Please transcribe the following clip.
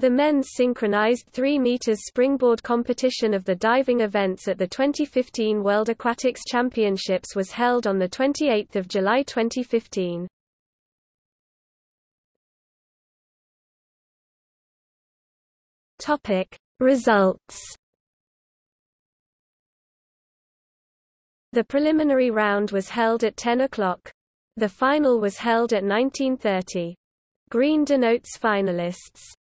The men's synchronized 3 meters springboard competition of the diving events at the 2015 World Aquatics Championships was held on 28 July 2015. Topic Results The preliminary round was held at 10 o'clock. The final was held at 1930. Green denotes finalists.